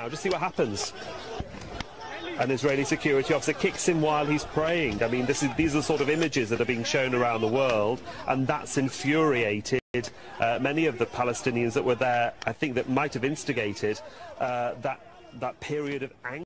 now. Just see what happens. An Israeli security officer kicks him while he's praying. I mean, is, these are the sort of images that are being shown around the world, and that's infuriated uh, many of the Palestinians that were there. I think that might have instigated uh, that that period of anger.